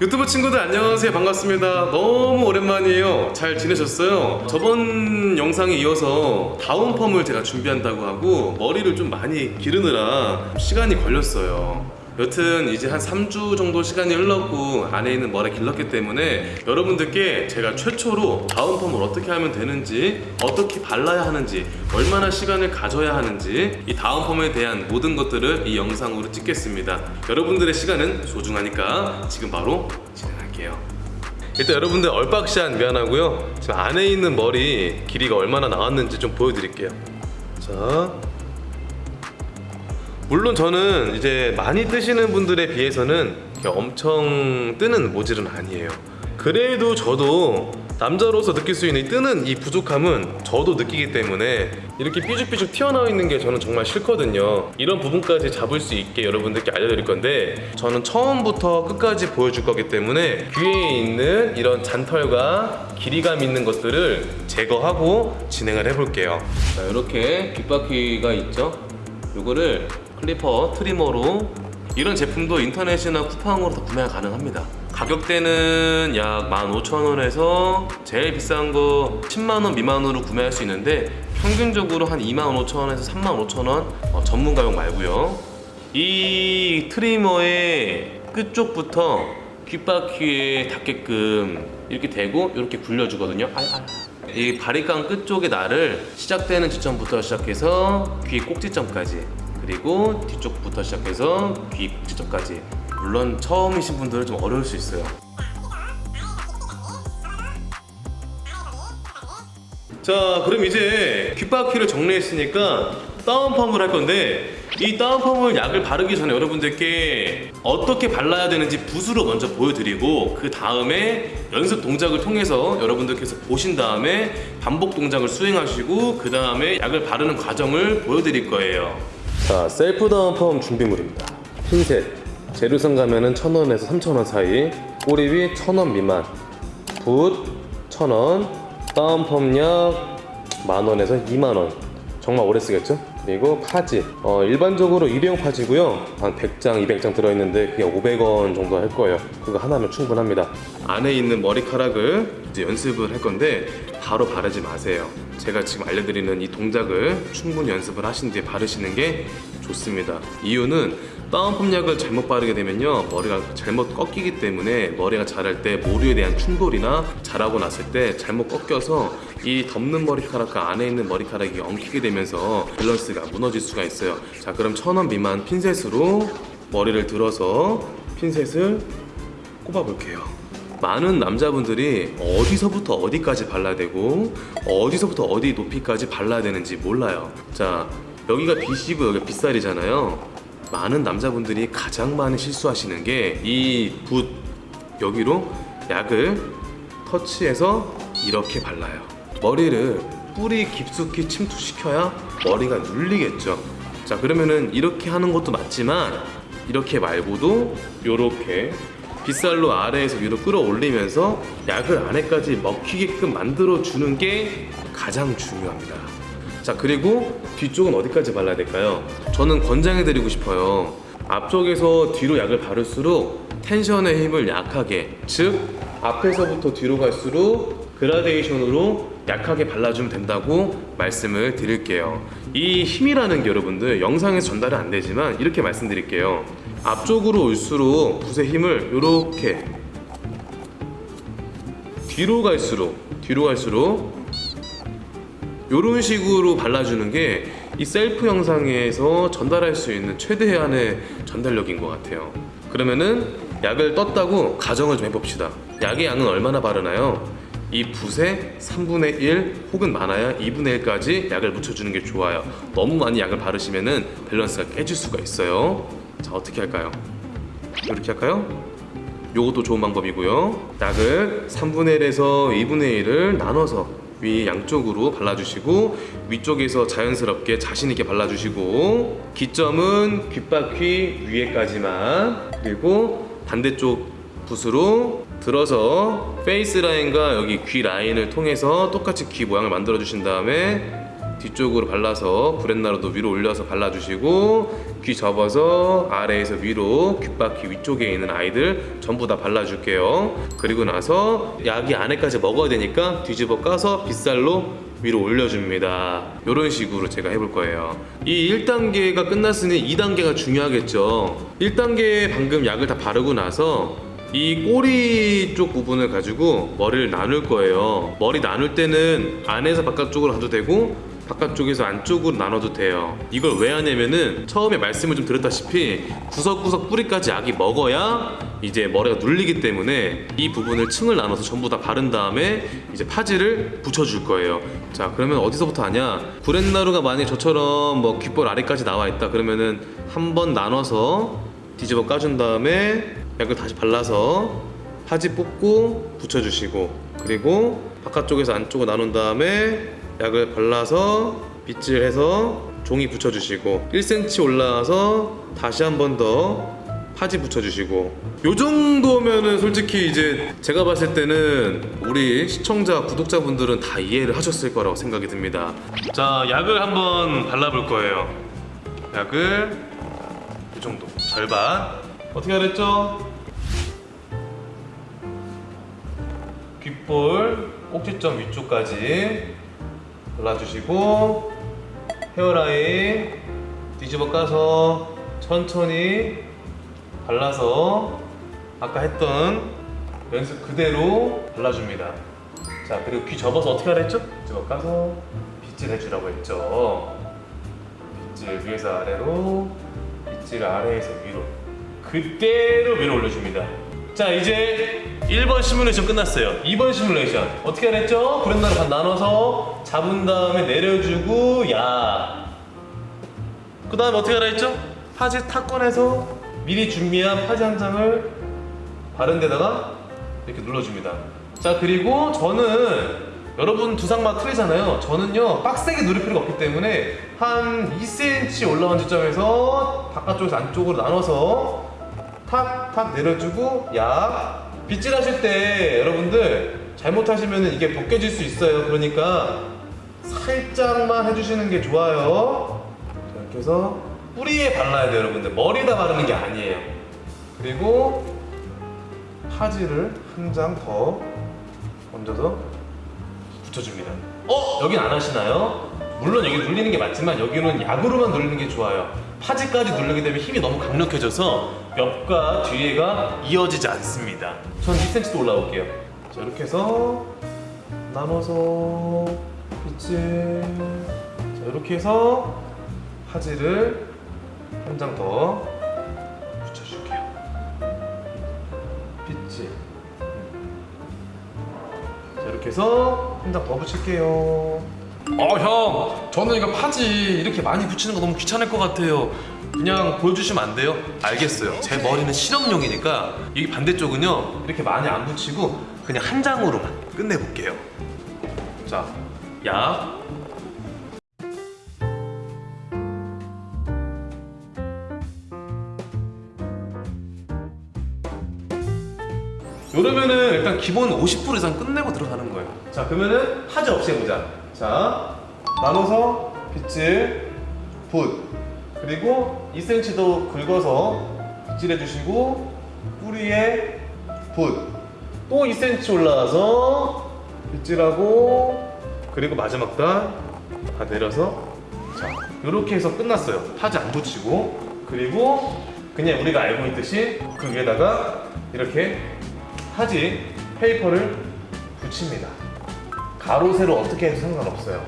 유튜브 친구들 안녕하세요. 반갑습니다. 너무 오랜만이에요. 잘 지내셨어요? 저번 영상에 이어서 다운 펌을 제가 준비한다고 하고 머리를 좀 많이 기르느라 시간이 걸렸어요 여튼 이제 한 3주 정도 시간이 흘렀고 안에 있는 머리 길렀기 때문에 여러분들께 제가 최초로 다운 펌을 어떻게 하면 되는지 어떻게 발라야 하는지 얼마나 시간을 가져야 하는지 이 다운 펌에 대한 모든 것들을 이 영상으로 찍겠습니다. 여러분들의 시간은 소중하니까 지금 바로 진행할게요. 일단 여러분들 얼박샷 미안하고요. 지금 안에 있는 머리 길이가 얼마나 나왔는지 좀 보여드릴게요. 자 물론 저는 이제 많이 뜨시는 분들에 비해서는 엄청 뜨는 모질은 아니에요. 그래도 저도 남자로서 느낄 수 있는 이 뜨는 이 부족함은 저도 느끼기 때문에 이렇게 삐죽삐죽 튀어나와 있는 게 저는 정말 싫거든요. 이런 부분까지 잡을 수 있게 여러분들께 알려드릴 건데 저는 처음부터 끝까지 보여줄 거기 때문에 귀에 있는 이런 잔털과 길이감 있는 것들을 제거하고 진행을 해볼게요. 자 이렇게 귓바퀴가 있죠? 요거를 clipper trimmer로 이런 제품도 인터넷이나 쿠팡으로 다 구매가 가능합니다. 가격대는 약 15,000원에서 제일 비싼 거 10만원 미만으로 구매할 수 있는데 평균적으로 한 25,000원에서 35,000원 어, 전문가 거 말고요. 이 trimmer의 끝쪽부터 귓바퀴에 닿게끔 이렇게 대고 이렇게 굴려주거든요. 이 바리깡 끝쪽의 날을 시작되는 지점부터 시작해서 귀 꼭지점까지 그리고 뒤쪽부터 시작해서 귀 꼭지점까지. 물론 처음이신 분들은 좀 어려울 수 있어요. 자 그럼 이제 귓바퀴를 정리했으니까 다운펌을 할 건데 이 다운펌을 약을 바르기 전에 여러분들께 어떻게 발라야 되는지 붓으로 먼저 보여드리고 그 다음에 연습 동작을 통해서 여러분들께서 보신 다음에 반복 동작을 수행하시고 그 다음에 약을 바르는 과정을 보여드릴 거예요 자 셀프 다운펌 준비물입니다 핀셋 재료상 가면은 1000원에서 3000원 사이 꼬리비 1000원 미만 붓 1000원 다운펌약 만원에서 2만원 정말 오래 쓰겠죠? 그리고 파지. 어, 일반적으로 일회용 파지고요. 한 100장 200장 들어있는데 그게 500원 정도 할 거예요. 그거 하나면 충분합니다. 안에 있는 머리카락을 이제 연습을 할 건데 바로 바르지 마세요. 제가 지금 알려드리는 이 동작을 충분히 연습을 하신 뒤에 바르시는 게 좋습니다. 이유는 다운펌 약을 잘못 바르게 되면요. 머리가 잘못 꺾이기 때문에 머리가 자랄 때 모류에 대한 충돌이나 자라고 났을 때 잘못 꺾여서 이 덮는 머리카락과 안에 있는 머리카락이 엉키게 되면서 밸런스가 무너질 수가 있어요. 자 그럼 천 원 미만 핀셋으로 머리를 들어서 핀셋을 꼽아 볼게요. 많은 남자분들이 어디서부터 어디까지 발라야 되고 어디서부터 어디 높이까지 발라야 되는지 몰라요. 자 여기가 B시고 여기가 B살이잖아요. 많은 남자분들이 가장 많이 실수하시는 게 이 붓 여기로 약을 터치해서 이렇게 발라요 머리를 뿌리 깊숙이 침투시켜야 머리가 눌리겠죠. 자 그러면은 이렇게 하는 것도 맞지만 이렇게 말고도 이렇게 빗살로 아래에서 위로 끌어올리면서 약을 안에까지 먹히게끔 만들어 주는 게 가장 중요합니다. 자 그리고 뒤쪽은 어디까지 발라야 될까요? 저는 권장해 드리고 싶어요. 앞쪽에서 뒤로 약을 바를수록 텐션의 힘을 약하게 즉 앞에서부터 뒤로 갈수록 그라데이션으로 약하게 발라주면 된다고 말씀을 드릴게요. 이 힘이라는 게 여러분들 영상에서 전달은 안 되지만 이렇게 말씀드릴게요. 앞쪽으로 올수록 붓의 힘을 이렇게 뒤로 갈수록 뒤로 갈수록 이런 식으로 발라주는 게 이 셀프 영상에서 전달할 수 있는 최대한의 전달력인 것 같아요. 그러면은 약을 떴다고 가정을 좀 해봅시다. 약의 양은 얼마나 바르나요? 이 붓의 3분의 1 혹은 많아야 2분의 1까지 약을 묻혀주는 게 좋아요 너무 많이 약을 바르시면 은 밸런스가 깨질 수가 있어요 자 어떻게 할까요? 이렇게 할까요? 요것도 좋은 방법이고요 약을 3분의 1에서 2분의 1을 나눠서 위 양쪽으로 발라주시고 위쪽에서 자연스럽게 자신있게 발라주시고 기점은 귓바퀴 위에까지만 그리고 반대쪽 붓으로 들어서 face line과 여기 귀 라인을 통해서 똑같이 귀 모양을 만들어 주신 다음에 뒤쪽으로 발라서 구렛나루도 위로 올려서 발라주시고 귀 접어서 아래에서 위로 귓바퀴 위쪽에 있는 아이들 전부 다 발라줄게요. 그리고 나서 약이 안에까지 먹어야 되니까 뒤집어 까서 빗살로 위로 올려줍니다. 이런 식으로 제가 해볼 거예요. 이 1단계가 끝났으니 2단계가 중요하겠죠. 1단계에 방금 약을 다 바르고 나서 이 꼬리 쪽 부분을 가지고 머리를 나눌 거예요. 머리 나눌 때는 안에서 바깥쪽으로 가도 되고 바깥쪽에서 안쪽으로 나눠도 돼요. 이걸 왜 하냐면은 처음에 말씀을 좀 드렸다시피 구석구석 뿌리까지 약이 먹어야 이제 머리가 눌리기 때문에 이 부분을 층을 나눠서 전부 다 바른 다음에 이제 파지를 붙여줄 거예요. 자 그러면 어디서부터 하냐? 구렛나루가 만약 저처럼 뭐 귓볼 아래까지 나와 있다 그러면은 한 번 나눠서 뒤집어 까준 다음에 약을 다시 발라서 파지 뽑고 붙여주시고 그리고 바깥쪽에서 안쪽으로 나눈 다음에 약을 발라서 빗질 해서 종이 붙여주시고 1cm 올라와서 다시 한 번 더 파지 붙여주시고. 요 정도면은 솔직히 이제 제가 봤을 때는 우리 시청자 구독자분들은 다 이해를 하셨을 거라고 생각이 듭니다. 자 약을 한번 발라볼 거예요. 약을 이 정도. 절반 어떻게 하랬죠? 귓볼 꼭지점 위쪽까지 발라주시고 헤어라인 뒤집어 까서 천천히 발라서 아까 했던 연습 그대로 발라줍니다 자 그리고 귀 접어서 어떻게 하라 했죠? 뒤집어 까서 빗질 해주라고 했죠 빗질 위에서 아래로 빗질 아래에서 위로 그대로 위로 올려줍니다 자 이제 1번 시뮬레이션 끝났어요 2번 시뮬레이션 어떻게 하랬죠? 구렛나루 반 나눠서 잡은 다음에 내려주고 야. 그 다음에 어떻게 하라 했죠? 파지 탁 꺼내서 미리 준비한 파지 한 장을 바른 데다가 이렇게 눌러줍니다 자 그리고 저는 여러분 두상마다 틀리잖아요 저는요 빡세게 누를 필요가 없기 때문에 한 2cm 올라온 지점에서 바깥쪽에서 안쪽으로 나눠서 탁 탁 내려주고 약 빗질 하실 때 여러분들 잘못하시면 이게 벗겨질 수 있어요. 그러니까 살짝만 해주시는 게 좋아요. 자, 이렇게 해서 뿌리에 발라야 돼요 여러분들. 머리에다 바르는 게 아니에요. 그리고 파지를 한 장 더 얹어서 붙여줍니다. 어? 여긴 안 하시나요? 물론 여기 눌리는 게 맞지만 여기는 약으로만 누르는 게 좋아요 파지까지 누르게 되면 힘이 너무 강력해져서 옆과 뒤에가 이어지지 않습니다. 전 2cm도 올라올게요. 자 이렇게 해서 나눠서 빗질 자 이렇게 해서 파지를 한 장 더 붙여줄게요. 빗질. 자 이렇게 해서 한 장 더 붙일게요 어 형, 저는 이거 파지 이렇게 많이 붙이는 거 너무 귀찮을 것 같아요. 그냥 보여주시면 안 돼요? 알겠어요. 제 머리는 실험용이니까 이 반대쪽은요 이렇게 많이 안 붙이고 그냥 한 장으로만 끝내볼게요. 자, 약. 이러면은 일단 기본 50% 이상 끝내고 들어가는 거예요. 자, 그러면은 파지 없이 해보자. 자, 나눠서 빗질, 붓. 그리고 2cm도 긁어서 빗질해 주시고 뿌리에 붓. 또 2cm 올라와서 빗질하고 그리고 마지막 다, 다 내려서 자, 이렇게 해서 끝났어요. 파지 안 붙이고 그리고 그냥 우리가 알고 있듯이 그 위에다가 이렇게 파지 페이퍼를 붙입니다. 가로 세로 어떻게 해도 상관없어요.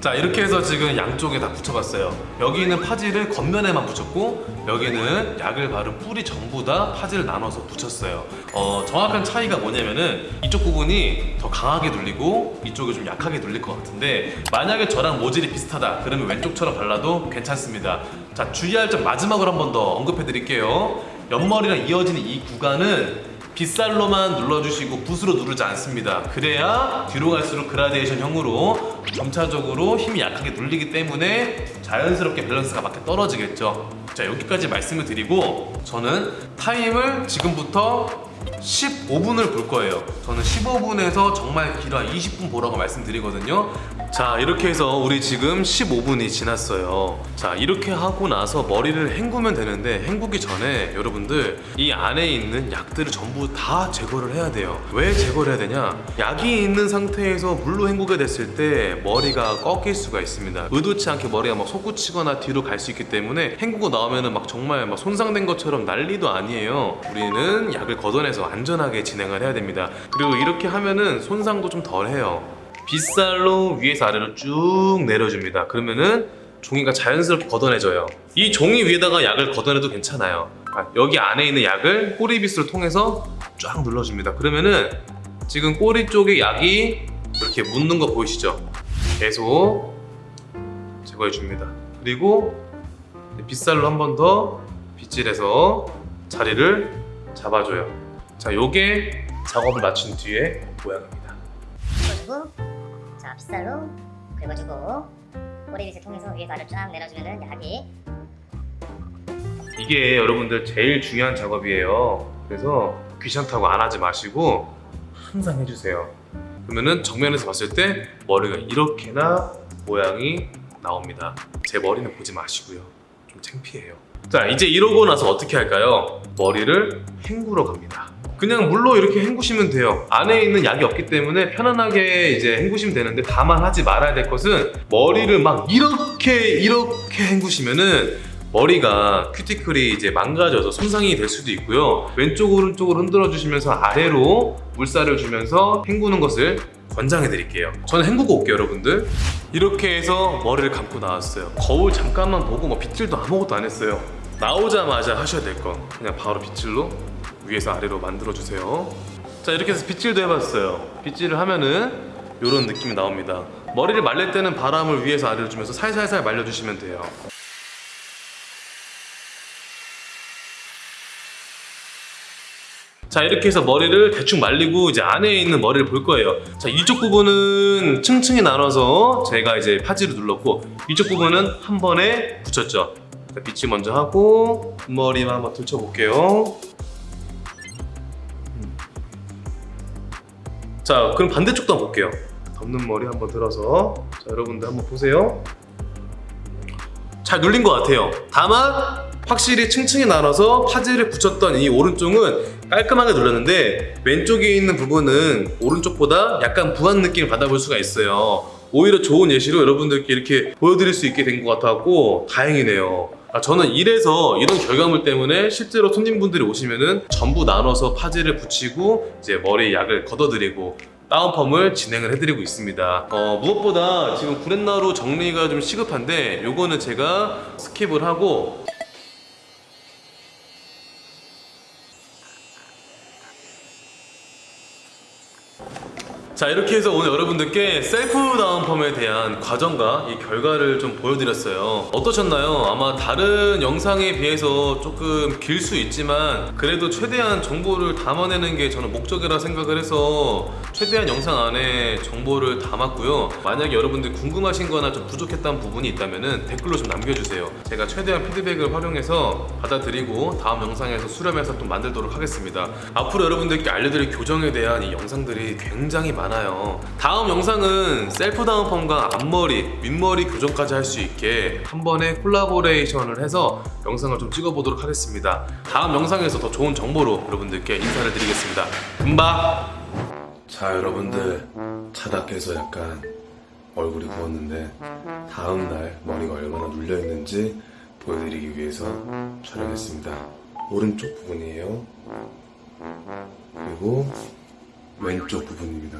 자 이렇게 해서 지금 양쪽에 다 붙여봤어요. 여기는 파지를 겉면에만 붙였고 여기는 약을 바른 뿌리 전부 다 파지를 나눠서 붙였어요. 어, 정확한 차이가 뭐냐면은 이쪽 부분이 더 강하게 눌리고 이쪽이 좀 약하게 눌릴 것 같은데 만약에 저랑 모질이 비슷하다 그러면 왼쪽처럼 발라도 괜찮습니다. 자 주의할 점 마지막으로 한 번 더 언급해 드릴게요. 옆머리랑 이어지는 이 구간은 빗살로만 눌러주시고 붓으로 누르지 않습니다. 그래야 뒤로 갈수록 그라데이션 형으로 점차적으로 힘이 약하게 눌리기 때문에 자연스럽게 밸런스가 맞게 떨어지겠죠. 자 여기까지 말씀을 드리고 저는 타임을 지금부터 15분을 볼 거예요. 저는 15분에서 정말 길어 20분 보라고 말씀드리거든요. 자 이렇게 해서 우리 지금 15분이 지났어요. 자 이렇게 하고 나서 머리를 헹구면 되는데 헹구기 전에 여러분들 이 안에 있는 약들을 전부 다 제거를 해야 돼요. 왜 제거를 해야 되냐? 약이 있는 상태에서 물로 헹구게 됐을 때 머리가 꺾일 수가 있습니다. 의도치 않게 머리가 막 솟구치거나 뒤로 갈 수 있기 때문에 헹구고 나오면은 막 정말 막 손상된 것처럼 난리도 아니에요. 우리는 약을 걷어내서 안전하게 진행을 해야 됩니다. 그리고 이렇게 하면은 손상도 좀 덜해요 빗살로 위에서 아래로 쭉 내려줍니다. 그러면은 종이가 자연스럽게 걷어내져요. 이 종이 위에다가 약을 걷어내도 괜찮아요. 아, 여기 안에 있는 약을 꼬리빗을 통해서 쫙 눌러줍니다. 그러면은 지금 꼬리 쪽에 약이 이렇게 묻는 거 보이시죠? 계속 제거해 줍니다. 그리고 빗살로 한 번 더 빗질해서 자리를 잡아줘요. 자, 요게 작업을 마친 뒤에 모양입니다. 긁어주고 자 빗살로 긁어주고 꼬리빗을 통해서 위에서 아래로 쫙 내려주면은 약이 이게 여러분들 제일 중요한 작업이에요. 그래서 귀찮다고 안 하지 마시고 항상 해주세요. 그러면은 정면에서 봤을 때 머리가 이렇게나 모양이 나옵니다. 제 머리는 보지 마시고요. 좀 창피해요. 자 이제 이러고 나서 어떻게 할까요? 머리를 헹구러 갑니다. 그냥 물로 이렇게 헹구시면 돼요. 안에 있는 약이 없기 때문에 편안하게 이제 헹구시면 되는데 다만 하지 말아야 될 것은 머리를 막 이렇게 이렇게 헹구시면은 머리가 큐티클이 이제 망가져서 손상이 될 수도 있고요. 왼쪽 오른쪽으로 흔들어 주시면서 아래로 물살을 주면서 헹구는 것을 권장해 드릴게요. 저는 헹구고 올게요, 여러분들. 이렇게 해서 머리를 감고 나왔어요. 거울 잠깐만 보고 뭐 빗질도 아무것도 안 했어요. 나오자마자 하셔야 될 건 그냥 바로 빗질로 위에서 아래로 만들어 주세요. 자, 이렇게 해서 빗질도 해봤어요. 빗질을 하면은 이런 느낌이 나옵니다. 머리를 말릴 때는 바람을 위에서 아래로 주면서 살살살 말려주시면 돼요. 자 이렇게 해서 머리를 대충 말리고 이제 안에 있는 머리를 볼 거예요 자 이쪽 부분은 층층이 나눠서 제가 이제 파지를 눌렀고 이쪽 부분은 한 번에 붙였죠 자, 빛이 먼저 하고 머리만 한번 들춰볼게요. 음. 자 그럼 반대쪽도 한번 볼게요. 덮는 머리 한번 들어서. 자 여러분들 한번 보세요. 잘 눌린 것 같아요. 다만 확실히 층층이 나눠서 파지를 붙였던 이 오른쪽은 깔끔하게 눌렀는데 왼쪽에 있는 부분은 오른쪽보다 약간 부한 느낌을 받아볼 수가 있어요. 오히려 좋은 예시로 여러분들께 이렇게 보여드릴 수 있게 된 것 같았고 다행이네요 아, 저는 이래서 이런 결과물 때문에 실제로 손님분들이 오시면은 전부 나눠서 파지를 붙이고 이제 머리에 약을 걷어드리고 다운펌을 진행을 해드리고 있습니다. 어, 무엇보다 지금 구렛나루 정리가 좀 시급한데 요거는 제가 skip을 하고 자 이렇게 해서 오늘 여러분들께 셀프 다운펌에 대한 과정과 이 결과를 좀 보여드렸어요. 어떠셨나요? 아마 다른 영상에 비해서 조금 길 수 있지만 그래도 최대한 정보를 담아내는 게 저는 목적이라 생각을 해서 최대한 영상 안에 정보를 담았고요. 만약에 여러분들 궁금하신 거나 좀 부족했던 부분이 있다면 댓글로 좀 남겨주세요. 제가 최대한 피드백을 활용해서 받아들이고 다음 영상에서 수렴해서 또 만들도록 하겠습니다. 앞으로 여러분들께 알려드릴 교정에 대한 이 영상들이 굉장히 많아요 다음 영상은 셀프 다운펌과 앞머리, 윗머리 교정까지 할 수 있게 한 번에 콜라보레이션을 해서 영상을 좀 찍어보도록 하겠습니다. 다음 영상에서 더 좋은 정보로 여러분들께 인사를 드리겠습니다. 금방 자 여러분들. 자다 깨서 약간 얼굴이 부었는데 다음날 머리가 얼마나 눌려있는지 보여드리기 위해서 촬영했습니다. 오른쪽 부분이에요. 그리고 왼쪽 부분입니다